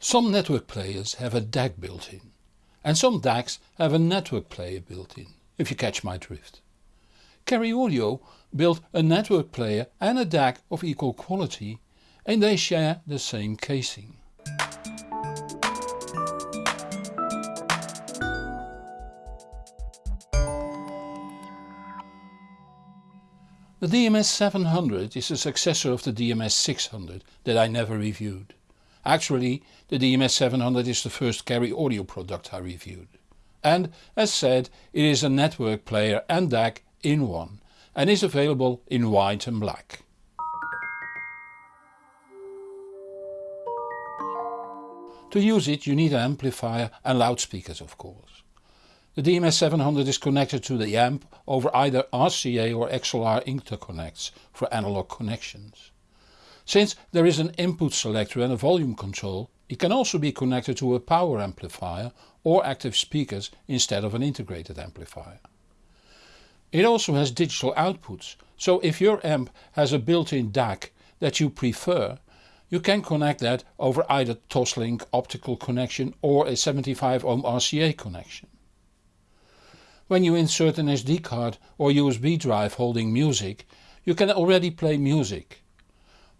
Some network players have a DAC built in and some DACs have a network player built in, if you catch my drift. Cary Audio built a network player and a DAC of equal quality and they share the same casing. The DMS 700 is a successor of the DMS 600 that I never reviewed. Actually the DMS 700 is the first Cary audio product I reviewed. And as said it is a network player and DAC in one and is available in white and black. To use it you need an amplifier and loudspeakers of course. The DMS 700 is connected to the amp over either RCA or XLR interconnects for analog connections. Since there is an input selector and a volume control it can also be connected to a power amplifier or active speakers instead of an integrated amplifier. It also has digital outputs so if your amp has a built-in DAC that you prefer you can connect that over either Toslink optical connection or a 75 ohm RCA connection. When you insert an SD card or USB drive holding music you can already play music.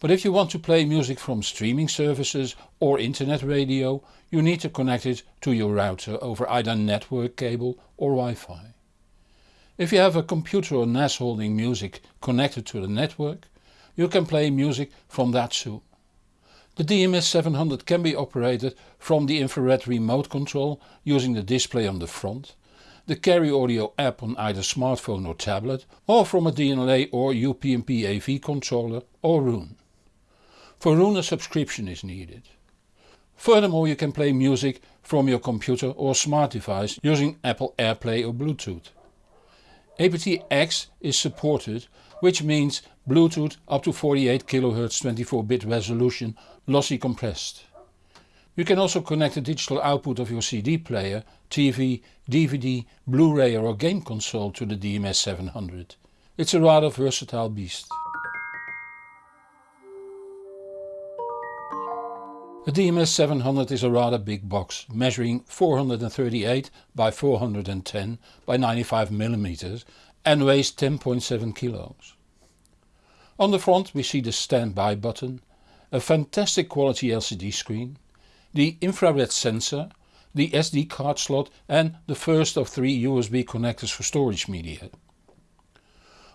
But if you want to play music from streaming services or internet radio you need to connect it to your router over either network cable or Wi-Fi. If you have a computer or NAS holding music connected to the network you can play music from that too. The DMS 700 can be operated from the infrared remote control using the display on the front the Cary Audio app on either smartphone or tablet or from a DLNA or UPnP AV controller or Roon. For Roon a subscription is needed. Furthermore you can play music from your computer or smart device using Apple AirPlay or Bluetooth. aptX is supported which means Bluetooth up to 48 kHz 24-bit resolution lossy compressed. You can also connect the digital output of your CD player, TV, DVD, Blu-ray or game console to the DMS 700. It's a rather versatile beast. The DMS 700 is a rather big box, measuring 438 by 410 by 95 mm and weighs 10.7 kilos. On the front we see the standby button, a fantastic quality LCD screen, the infrared sensor, the SD card slot and the first of three USB connectors for storage media.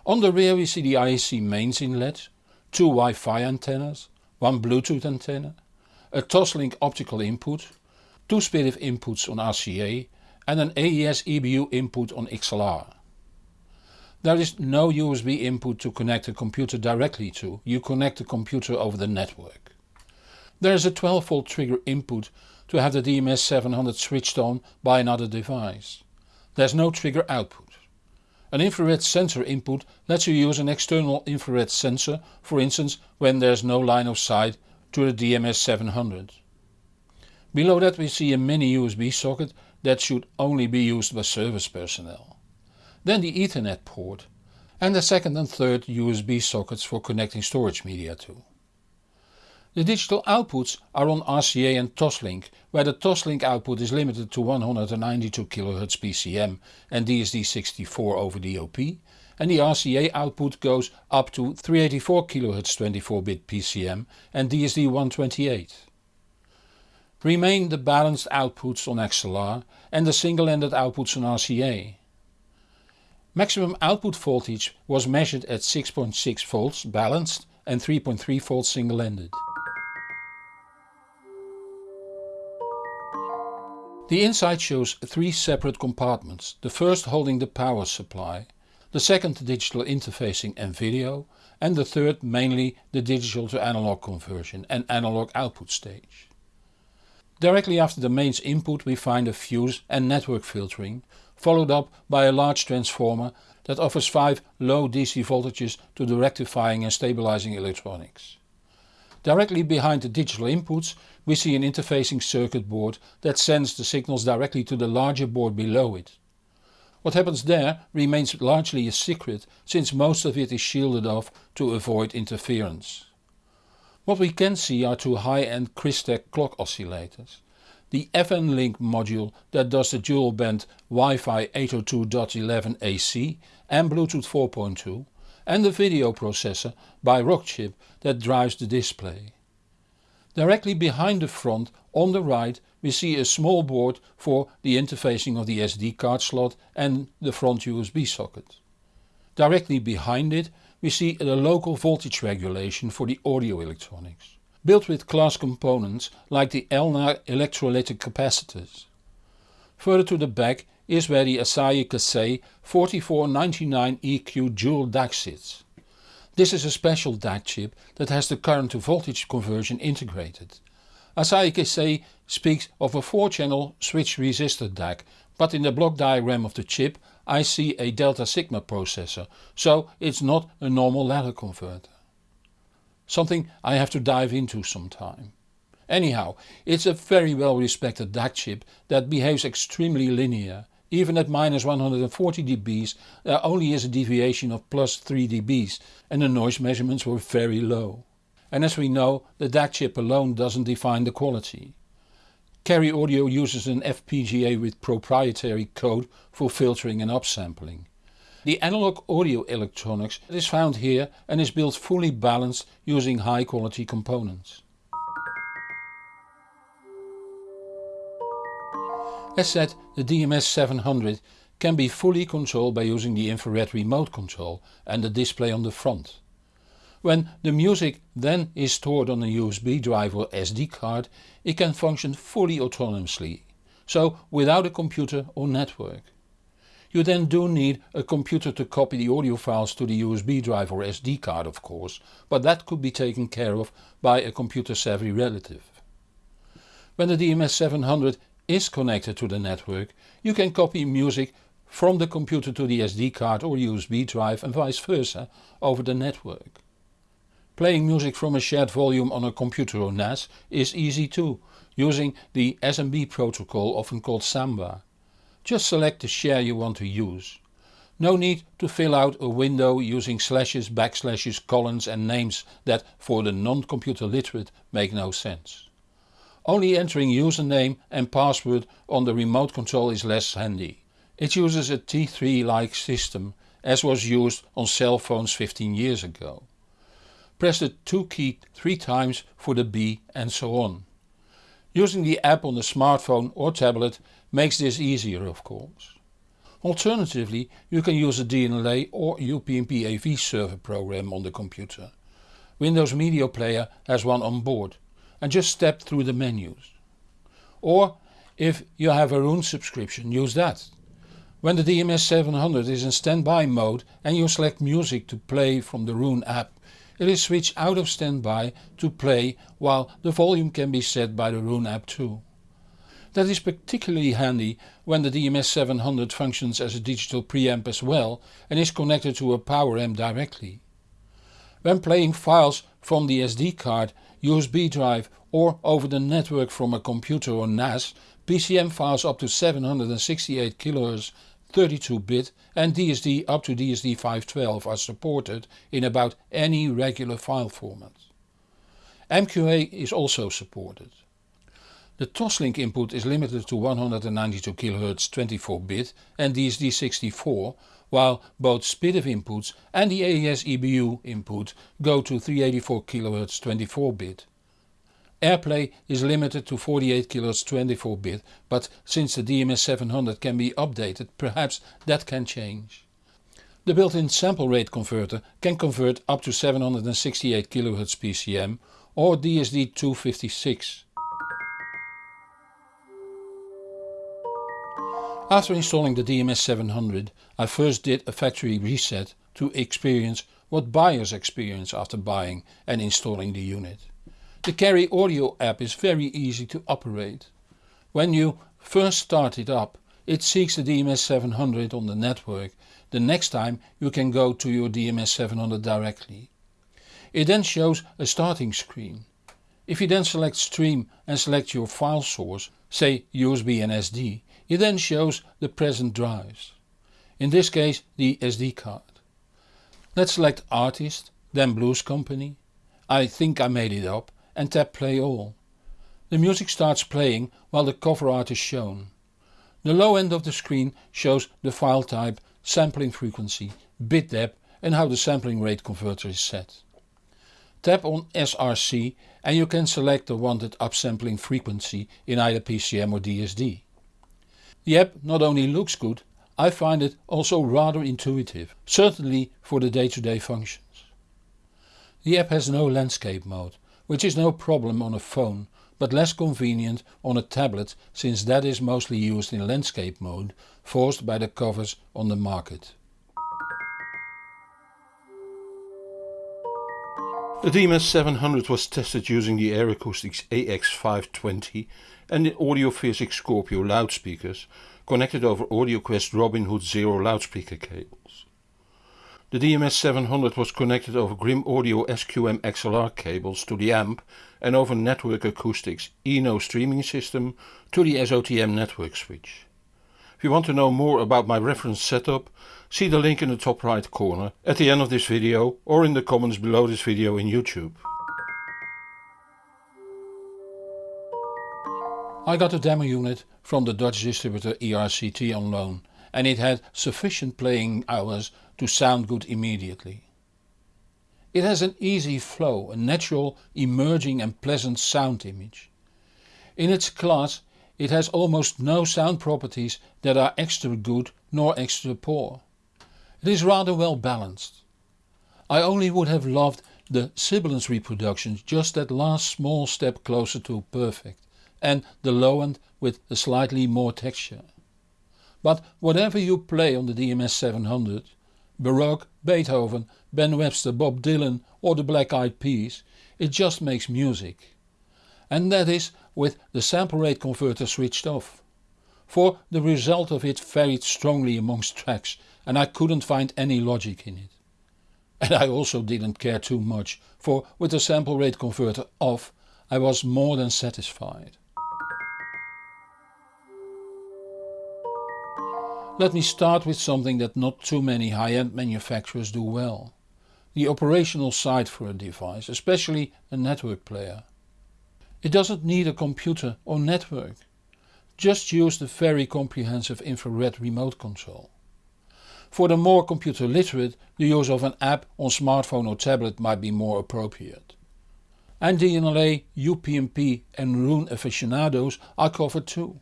On the rear we see the IEC mains inlet, two Wi-Fi antennas, one Bluetooth antenna, a Toslink optical input, two SPDIF inputs on RCA and an AES EBU input on XLR. There is no USB input to connect the computer directly to, you connect the computer over the network. There is a 12 volt trigger input to have the DMS 700 switched on by another device. There is no trigger output. An infrared sensor input lets you use an external infrared sensor for instance when there is no line of sight to the DMS 700. Below that we see a mini USB socket that should only be used by service personnel. Then the Ethernet port and the second and third USB sockets for connecting storage media to. The digital outputs are on RCA and Toslink where the Toslink output is limited to 192 kHz PCM and DSD64 over DOP and the RCA output goes up to 384 kHz 24-bit PCM and DSD128. Remain the balanced outputs on XLR and the single-ended outputs on RCA. Maximum output voltage was measured at 6.6 volts balanced and 3.3 volts single-ended. The inside shows three separate compartments, the first holding the power supply, the second digital interfacing and video and the third mainly the digital to analog conversion and analog output stage. Directly after the mains input we find a fuse and network filtering, followed up by a large transformer that offers 5 low DC voltages to the rectifying and stabilizing electronics. Directly behind the digital inputs we see an interfacing circuit board that sends the signals directly to the larger board below it. What happens there remains largely a secret since most of it is shielded off to avoid interference. What we can see are two high-end Crystek clock oscillators. The FN-Link module that does the dual band Wi-Fi 802.11 AC and Bluetooth 4.2 and the video processor by Rockchip that drives the display. Directly behind the front on the right we see a small board for the interfacing of the SD card slot and the front USB socket. Directly behind it we see a local voltage regulation for the audio electronics, built with class components like the Elna electrolytic capacitors. Further to the back is where the Asahi Kasei 4499 EQ dual DAC sits. This is a special DAC chip that has the current to voltage conversion integrated. Asahi Kasei speaks of a 4 channel switch resistor DAC but in the block diagram of the chip I see a delta sigma processor, so it's not a normal ladder converter. Something I have to dive into sometime. Anyhow, it's a very well respected DAC chip that behaves extremely linear. Even at minus 140 dBs there only is a deviation of plus 3 dBs and the noise measurements were very low. And as we know the DAC chip alone doesn't define the quality. Cary Audio uses an FPGA with proprietary code for filtering and upsampling. The analog audio electronics is found here and is built fully balanced using high quality components. As said, the DMS 700 can be fully controlled by using the infrared remote control and the display on the front. When the music then is stored on a USB drive or SD card it can function fully autonomously, so without a computer or network. You then do need a computer to copy the audio files to the USB drive or SD card of course, but that could be taken care of by a computer savvy relative. When the DMS 700 is connected to the network you can copy music from the computer to the SD card or USB drive and vice versa over the network. Playing music from a shared volume on a computer or NAS is easy too, using the SMB protocol often called Samba. Just select the share you want to use. No need to fill out a window using slashes, backslashes, colons and names that for the non-computer literate make no sense. Only entering username and password on the remote control is less handy. It uses a T3 like system as was used on cell phones 15 years ago. Press the 2 key 3 times for the B and so on. Using the app on the smartphone or tablet makes this easier of course. Alternatively you can use a DLNA or UPnP AV server program on the computer. Windows Media Player has one on board and just step through the menus. Or if you have a Roon subscription use that. When the DMS 700 is in standby mode and you select music to play from the Roon app it is switched out of standby to play while the volume can be set by the Roon app too. That is particularly handy when the DMS 700 functions as a digital preamp as well and is connected to a power amp directly. When playing files from the SD card, USB drive or over the network from a computer or NAS, PCM files up to 768 kHz 32-bit and DSD up to DSD 512 are supported in about any regular file format. MQA is also supported. The Toslink input is limited to 192 kHz 24-bit and DSD64, while both SPDIF inputs and the AES EBU input go to 384 kHz 24-bit. AirPlay is limited to 48 kHz 24-bit, but since the DMS700 can be updated, perhaps that can change. The built-in sample rate converter can convert up to 768 kHz PCM or DSD256. After installing the DMS 700 I first did a factory reset to experience what buyers experience after buying and installing the unit. The Cary Audio app is very easy to operate. When you first start it up it seeks the DMS 700 on the network, the next time you can go to your DMS 700 directly. It then shows a starting screen. If you then select stream and select your file source, say USB and SD, it then shows the present drives. In this case the SD card. Let's select artist, then Blues Company I think I made it up and tap play all. The music starts playing while the cover art is shown. The low end of the screen shows the file type, sampling frequency, bit depth and how the sampling rate converter is set. Tap on SRC and you can select the wanted upsampling frequency in either PCM or DSD. The app not only looks good, I find it also rather intuitive, certainly for the day-to-day -day functions. The app has no landscape mode, which is no problem on a phone but less convenient on a tablet since that is mostly used in landscape mode forced by the covers on the market. The DMS 700 was tested using the Air Acoustics AX520 and the Audiophysics Scorpio loudspeakers connected over AudioQuest Robin Hood Zero loudspeaker cables. The DMS 700 was connected over Grimm Audio SQM XLR cables to the amp and over Network Acoustics Eno streaming system to the SOTM network switch. If you want to know more about my reference setup, see the link in the top right corner at the end of this video or in the comments below this video in YouTube. I got a demo unit from the Dutch distributor ERCT on loan and it had sufficient playing hours to sound good immediately. It has an easy flow, a natural, emerging and pleasant sound image. In its class it has almost no sound properties that are extra good nor extra poor. It is rather well balanced. I only would have loved the sibilance reproductions just that last small step closer to perfect and the low end with a slightly more texture. But whatever you play on the DMS 700, Baroque, Beethoven, Ben Webster, Bob Dylan or the Black Eyed Peas, it just makes music and that is with the sample rate converter switched off. For the result of it varied strongly amongst tracks and I couldn't find any logic in it. And I also didn't care too much, for with the sample rate converter off I was more than satisfied. Let me start with something that not too many high-end manufacturers do well. The operational side for a device, especially a network player. It doesn't need a computer or network. Just use the very comprehensive infrared remote control. For the more computer literate the use of an app on smartphone or tablet might be more appropriate. And DLNA, UPnP and Roon aficionados are covered too.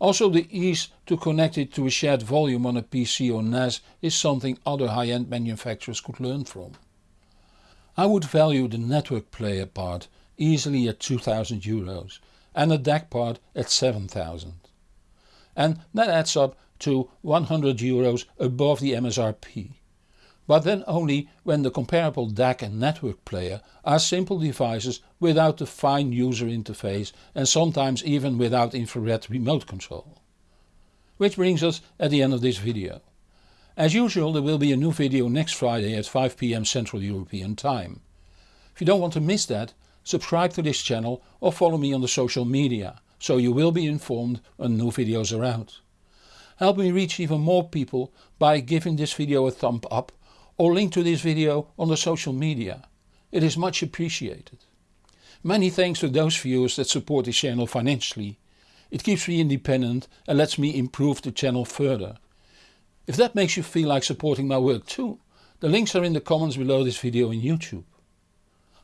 Also the ease to connect it to a shared volume on a PC or NAS is something other high-end manufacturers could learn from. I would value the network player part easily at 2000 euros and the DAC part at 7000. And that adds up to 100 euros above the MSRP. But then only when the comparable DAC and network player are simple devices without a fine user interface and sometimes even without infrared remote control. Which brings us at the end of this video. As usual there will be a new video next Friday at 5pm Central European Time. If you don't want to miss that subscribe to this channel or follow me on the social media so you will be informed when new videos are out. Help me reach even more people by giving this video a thumb up or link to this video on the social media. It is much appreciated. Many thanks to those viewers that support this channel financially. It keeps me independent and lets me improve the channel further. If that makes you feel like supporting my work too, the links are in the comments below this video on YouTube.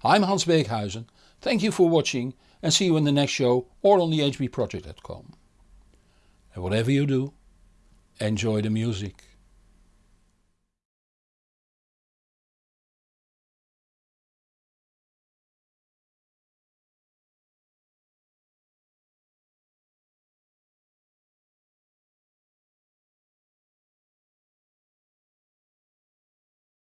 I'm Hans Beekhuizen, thank you for watching and see you in the next show or on the hbproject.com. And whatever you do, enjoy the music.